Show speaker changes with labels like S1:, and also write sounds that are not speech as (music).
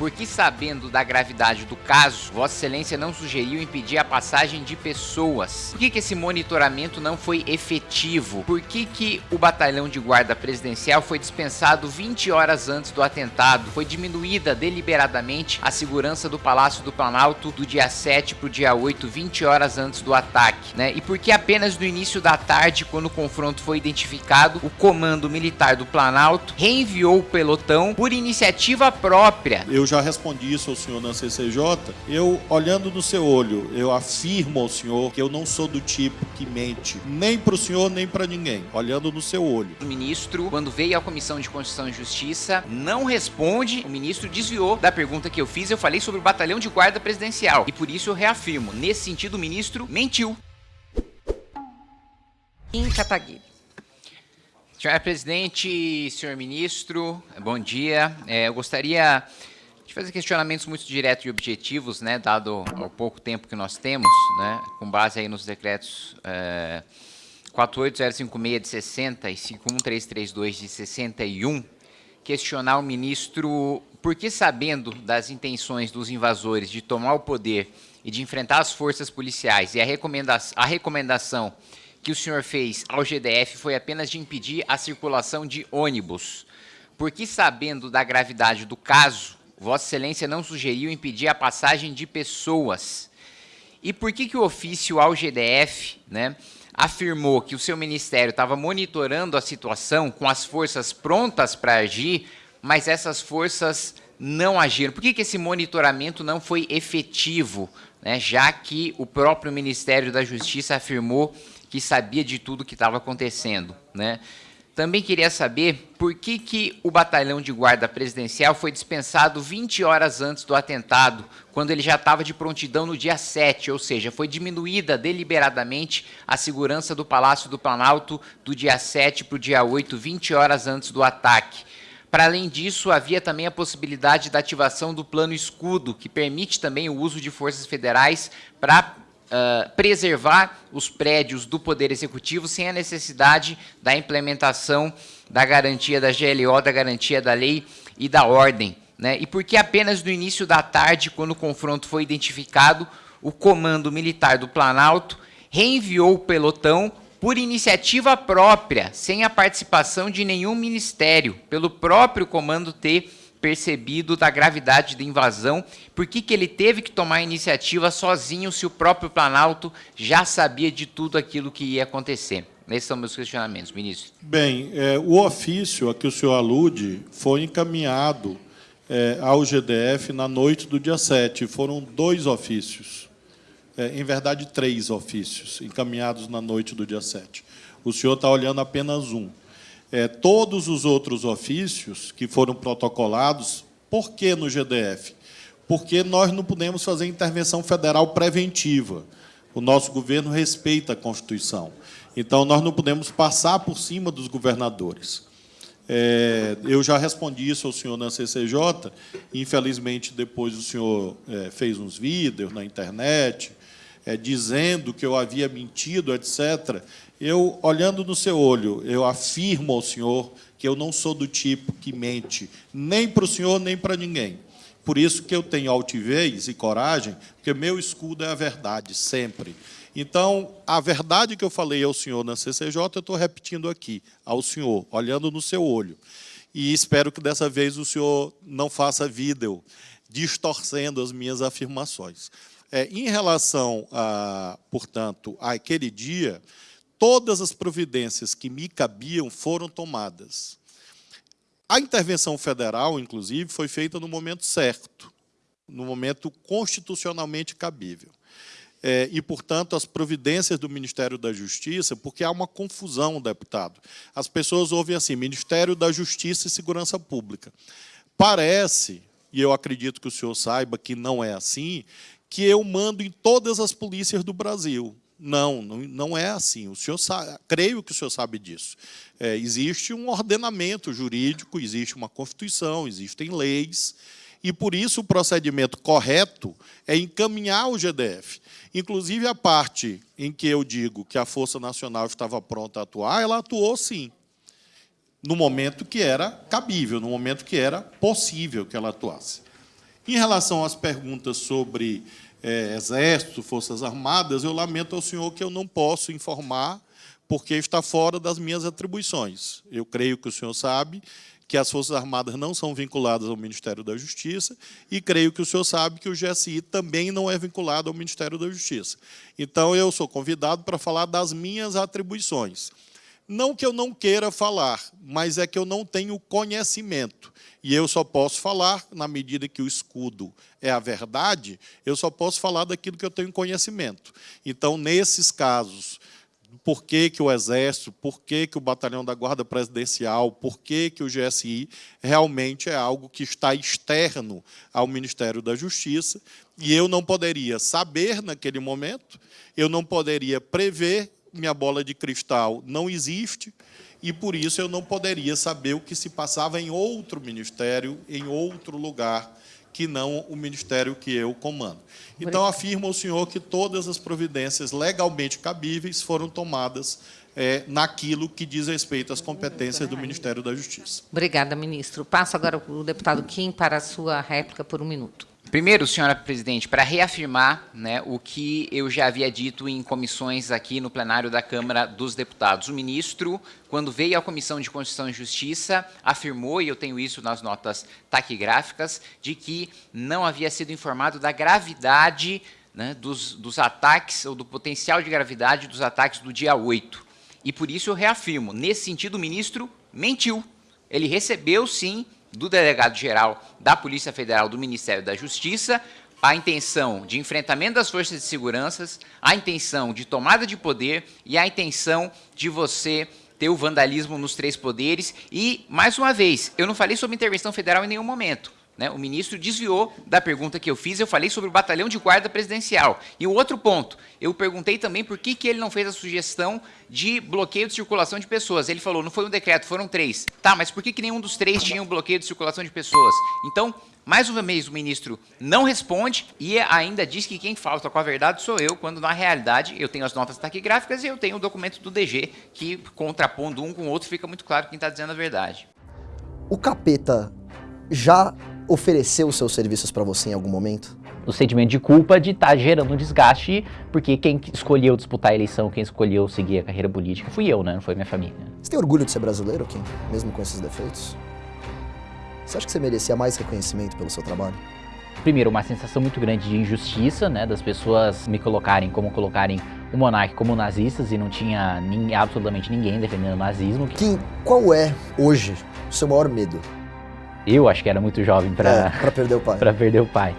S1: Porque sabendo da gravidade do caso, Vossa Excelência não sugeriu impedir a passagem de pessoas. Por que, que esse monitoramento não foi efetivo? Por que, que o batalhão de guarda presidencial foi dispensado 20 horas antes do atentado? Foi diminuída deliberadamente a segurança do Palácio do Planalto do dia 7 para o dia 8, 20 horas antes do ataque, né? E por que apenas no início da tarde, quando o confronto foi identificado, o comando militar do Planalto reenviou o pelotão por iniciativa própria?
S2: Eu já respondi isso ao senhor na CCJ. Eu, olhando no seu olho, eu afirmo ao senhor que eu não sou do tipo que mente, nem para o senhor, nem para ninguém. Olhando no seu olho.
S1: O ministro, quando veio à Comissão de Constituição e Justiça, não responde. O ministro desviou da pergunta que eu fiz. Eu falei sobre o batalhão de guarda presidencial. E por isso eu reafirmo. Nesse sentido, o ministro mentiu. Em Cataguiri. Senhor presidente, senhor ministro, bom dia. É, eu gostaria de fazer questionamentos muito diretos e objetivos, né, dado o pouco tempo que nós temos, né, com base aí nos decretos é, 48056 de 60 e 51332 de 61, questionar o ministro por que, sabendo das intenções dos invasores de tomar o poder e de enfrentar as forças policiais e a, recomenda a recomendação que o senhor fez ao GDF foi apenas de impedir a circulação de ônibus, por que, sabendo da gravidade do caso, Vossa Excelência não sugeriu impedir a passagem de pessoas. E por que, que o ofício ao GDF né, afirmou que o seu ministério estava monitorando a situação com as forças prontas para agir, mas essas forças não agiram? Por que, que esse monitoramento não foi efetivo, né, já que o próprio Ministério da Justiça afirmou que sabia de tudo que estava acontecendo? Né? Também queria saber por que, que o batalhão de guarda presidencial foi dispensado 20 horas antes do atentado, quando ele já estava de prontidão no dia 7, ou seja, foi diminuída deliberadamente a segurança do Palácio do Planalto do dia 7 para o dia 8, 20 horas antes do ataque. Para além disso, havia também a possibilidade da ativação do plano escudo, que permite também o uso de forças federais para uh, preservar os prédios do Poder Executivo sem a necessidade da implementação da garantia da GLO, da garantia da lei e da ordem. Né? E porque apenas no início da tarde, quando o confronto foi identificado, o Comando Militar do Planalto reenviou o pelotão por iniciativa própria, sem a participação de nenhum ministério, pelo próprio comando ter percebido da gravidade da invasão, por que, que ele teve que tomar a iniciativa sozinho se o próprio Planalto já sabia de tudo aquilo que ia acontecer? Esses são meus questionamentos, ministro.
S2: Bem, é, o ofício a que o senhor alude foi encaminhado é, ao GDF na noite do dia 7. Foram dois ofícios, é, em verdade, três ofícios, encaminhados na noite do dia 7. O senhor está olhando apenas um é, todos os outros ofícios que foram protocolados, por que no GDF? Porque nós não podemos fazer intervenção federal preventiva. O nosso governo respeita a Constituição. Então, nós não podemos passar por cima dos governadores. É, eu já respondi isso ao senhor na CCJ, infelizmente, depois o senhor é, fez uns vídeos na internet, é, dizendo que eu havia mentido, etc. Eu, olhando no seu olho, eu afirmo ao senhor que eu não sou do tipo que mente, nem para o senhor, nem para ninguém. Por isso que eu tenho altivez e coragem, porque meu escudo é a verdade, sempre. Então, a verdade que eu falei ao senhor na CCJ, eu estou repetindo aqui, ao senhor, olhando no seu olho. E espero que dessa vez o senhor não faça vídeo distorcendo as minhas afirmações. É, em relação, a, portanto, àquele dia, todas as providências que me cabiam foram tomadas. A intervenção federal, inclusive, foi feita no momento certo, no momento constitucionalmente cabível. É, e, portanto, as providências do Ministério da Justiça, porque há uma confusão, deputado. As pessoas ouvem assim, Ministério da Justiça e Segurança Pública. Parece, e eu acredito que o senhor saiba que não é assim, que eu mando em todas as polícias do Brasil. Não, não, é assim. O senhor sabe, creio que o senhor sabe disso. É, existe um ordenamento jurídico, existe uma Constituição, existem leis, e por isso o procedimento correto é encaminhar o GDF. Inclusive a parte em que eu digo que a Força Nacional estava pronta a atuar, ela atuou sim, no momento que era cabível, no momento que era possível que ela atuasse. Em relação às perguntas sobre é, Exército, Forças Armadas, eu lamento ao senhor que eu não posso informar, porque está fora das minhas atribuições. Eu creio que o senhor sabe que as Forças Armadas não são vinculadas ao Ministério da Justiça, e creio que o senhor sabe que o GSI também não é vinculado ao Ministério da Justiça. Então, eu sou convidado para falar das minhas atribuições. Não que eu não queira falar, mas é que eu não tenho conhecimento. E eu só posso falar, na medida que o escudo é a verdade, eu só posso falar daquilo que eu tenho conhecimento. Então, nesses casos por que, que o Exército, por que, que o Batalhão da Guarda Presidencial, por que, que o GSI realmente é algo que está externo ao Ministério da Justiça, e eu não poderia saber naquele momento, eu não poderia prever, minha bola de cristal não existe, e por isso eu não poderia saber o que se passava em outro ministério, em outro lugar, que não o ministério que eu comando. Então, afirma o senhor que todas as providências legalmente cabíveis foram tomadas é, naquilo que diz respeito às competências do Ministério da Justiça.
S3: Obrigada, ministro. Passo agora o deputado Kim para a sua réplica por um minuto.
S1: Primeiro, senhora presidente, para reafirmar né, o que eu já havia dito em comissões aqui no plenário da Câmara dos Deputados. O ministro, quando veio à Comissão de Constituição e Justiça, afirmou, e eu tenho isso nas notas taquigráficas, de que não havia sido informado da gravidade né, dos, dos ataques, ou do potencial de gravidade dos ataques do dia 8. E por isso eu reafirmo, nesse sentido o ministro mentiu. Ele recebeu, sim, do delegado-geral da Polícia Federal do Ministério da Justiça, a intenção de enfrentamento das forças de segurança, a intenção de tomada de poder e a intenção de você ter o vandalismo nos três poderes. E, mais uma vez, eu não falei sobre intervenção federal em nenhum momento. Né? O ministro desviou da pergunta que eu fiz, eu falei sobre o batalhão de guarda presidencial. E o outro ponto, eu perguntei também por que, que ele não fez a sugestão de bloqueio de circulação de pessoas. Ele falou, não foi um decreto, foram três. Tá, mas por que, que nenhum dos três tinha um bloqueio de circulação de pessoas? Então, mais uma vez, o ministro não responde e ainda diz que quem falta com a verdade sou eu, quando na realidade eu tenho as notas taquigráficas e eu tenho o documento do DG, que contrapondo um com o outro fica muito claro quem está dizendo a verdade.
S4: O capeta já ofereceu seus serviços para você em algum momento?
S5: O sentimento de culpa de estar tá gerando um desgaste, porque quem escolheu disputar a eleição, quem escolheu seguir a carreira política fui eu, né? Não foi minha família.
S4: Você tem orgulho de ser brasileiro, Kim? Mesmo com esses defeitos? Você acha que você merecia mais reconhecimento pelo seu trabalho?
S5: Primeiro, uma sensação muito grande de injustiça, né? Das pessoas me colocarem como colocarem o monarca como nazistas e não tinha nem, absolutamente ninguém defendendo o nazismo.
S4: Kim, qual é, hoje, o seu maior medo?
S5: Eu acho que era muito jovem para
S4: é, perder o pai. (laughs)
S5: para perder o pai.